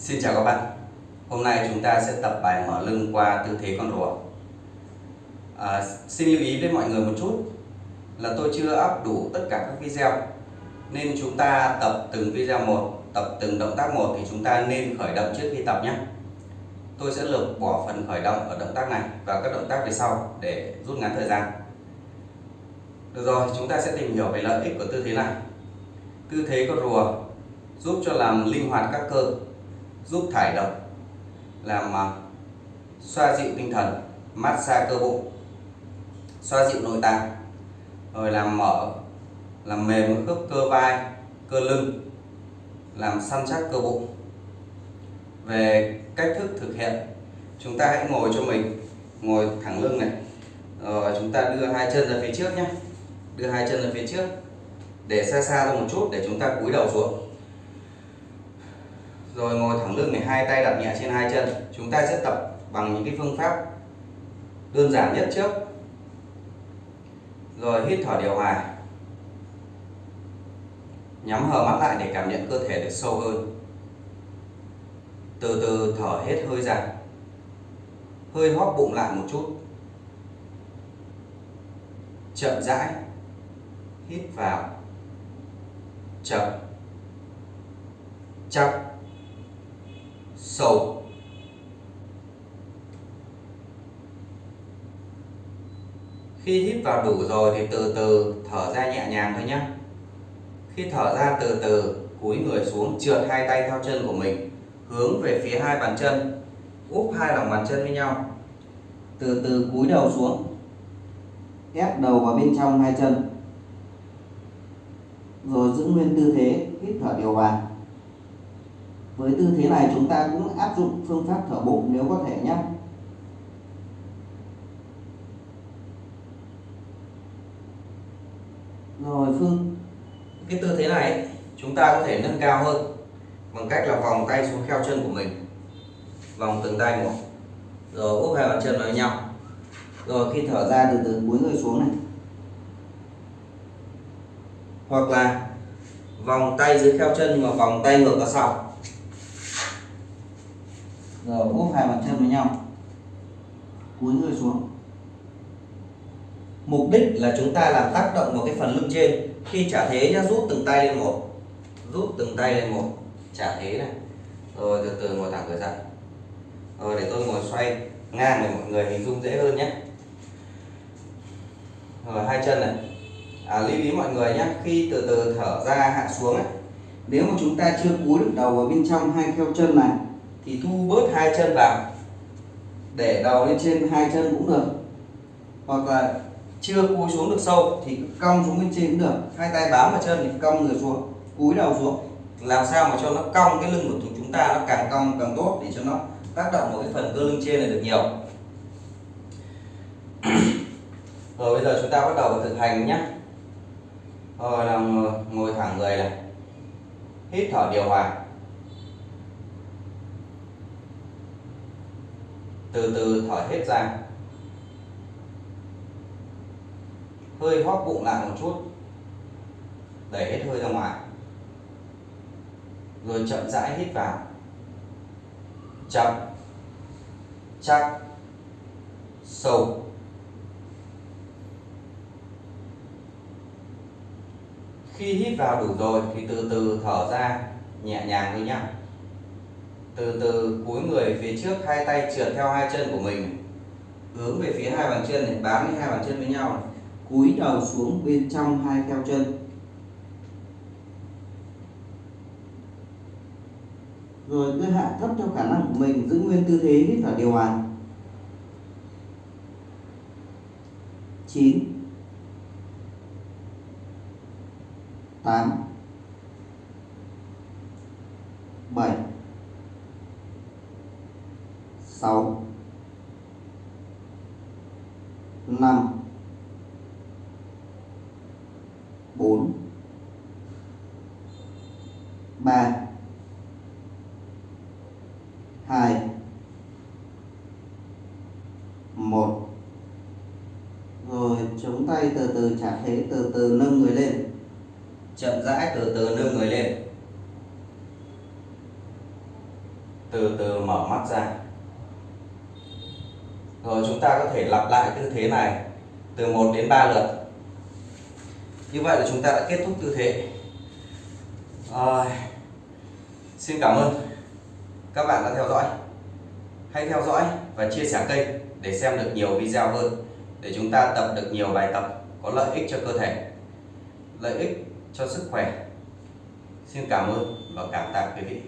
Xin chào các bạn. Hôm nay chúng ta sẽ tập bài mở lưng qua tư thế con rùa. À, Xin lưu ý với mọi người một chút là tôi chưa up đủ tất cả các video. Nên chúng ta tập từng video một tập từng động tác một thì chúng ta nên khởi động trước khi tập nhé. Tôi sẽ lược bỏ phần khởi động ở động tác này và các động tác về sau để rút ngắn thời gian. Được rồi chúng ta sẽ tìm hiểu về lợi ích của tư thế này. Tư thế con rùa giúp cho làm linh hoạt các cơ giúp thải độc làm uh, xoa dịu tinh thần massage cơ bụng xoa dịu nội tạng rồi làm mở làm mềm khớp cơ vai cơ lưng làm săn chắc cơ bụng. Về cách thức thực hiện chúng ta hãy ngồi cho mình ngồi thẳng lưng này. Rồi chúng ta đưa hai chân ra phía trước nhé. Đưa hai chân ra phía trước để xa xa ra một chút để chúng ta cúi đầu xuống rồi ngồi thẳng lưng này, hai tay đặt nhẹ trên hai chân. Chúng ta sẽ tập bằng những cái phương pháp đơn giản nhất trước. Rồi hít thở điều hòa. Nhắm hờ mắt lại để cảm nhận cơ thể được sâu hơn. Từ từ thở hết hơi ra. Hơi hóp bụng lại một chút. Chậm rãi hít vào. Chậm. Chắc sầu khi hít vào đủ rồi thì từ từ thở ra nhẹ nhàng thôi nhé khi thở ra từ từ, cúi người xuống trượt hai tay theo chân của mình, hướng về phía hai bàn chân, úp hai lòng bàn chân với nhau. Từ từ cúi đầu xuống, ép đầu vào bên trong hai chân. Rồi giữ nguyên tư thế, hít thở điều hòa với tư thế này chúng ta cũng áp dụng phương pháp thở bụng nếu có thể nhé. Rồi, phương. Cái tư thế này, chúng ta có thể nâng cao hơn bằng cách là vòng tay xuống kheo chân của mình. Vòng từng tay một. Rồi, úp hai bàn chân vào nhau. Rồi, khi thở ra từ từ cúi người xuống này. Hoặc là vòng tay dưới kheo chân, nhưng mà vòng tay ngược ra sau rồi úp hai bàn chân với nhau. Cúi người xuống. Mục đích là chúng ta làm tác động vào cái phần lưng trên. Khi trả thế nhá rút từng tay lên một. Rút từng tay lên một. Trả thế này. Rồi từ từ ngồi thẳng người dậy rồi để tôi ngồi xoay ngang để mọi người hình dung dễ hơn nhé. Rồi hai chân này. À, lưu ý mọi người nhé khi từ từ thở ra hạ xuống ấy, nếu mà chúng ta chưa cúi được đầu vào bên trong hai kheo chân này thì thu bớt hai chân vào, để đầu lên trên hai chân cũng được. Hoặc là chưa cúi xuống được sâu thì cong xuống bên trên cũng được. Hai tay bám vào chân thì cong người xuống cúi đầu xuống làm sao mà cho nó cong cái lưng của chúng ta nó càng cong càng tốt để cho nó tác động vào cái phần cơ lưng trên này được nhiều. Rồi bây giờ chúng ta bắt đầu vào thực hành nhé. Rồi là ngồi thẳng người này. Hít thở điều hòa. Từ từ thở hết ra. Hơi hóp bụng lại một chút, đẩy hết hơi ra ngoài, rồi chậm rãi hít vào. Chậm, chắc, sâu. Khi hít vào đủ rồi thì từ từ thở ra, nhẹ nhàng thôi nhé từ từ, cúi người phía trước, hai tay trượt theo hai chân của mình. Hướng về phía hai bàn chân này, bám với hai bàn chân với nhau này. cúi đầu xuống bên trong hai theo chân. Rồi cứ hạ thấp theo khả năng của mình, giữ nguyên tư thế hít thở điều hòa. 9 8 7 6 5 4 3 2 1 rồi, chống tay từ từ, trả thế từ từ, nâng người lên. Chậm rãi từ từ, nâng người lên. Từ từ, mở mắt ra rồi chúng ta có thể lặp lại tư thế này từ 1 đến 3 lượt. Như vậy là chúng ta đã kết thúc tư thế. À, xin cảm ơn. Các bạn đã theo dõi. Hãy theo dõi và chia sẻ kênh để xem được nhiều video hơn để chúng ta tập được nhiều bài tập có lợi ích cho cơ thể lợi ích cho sức khỏe. Xin cảm ơn và cảm tạ quý vị.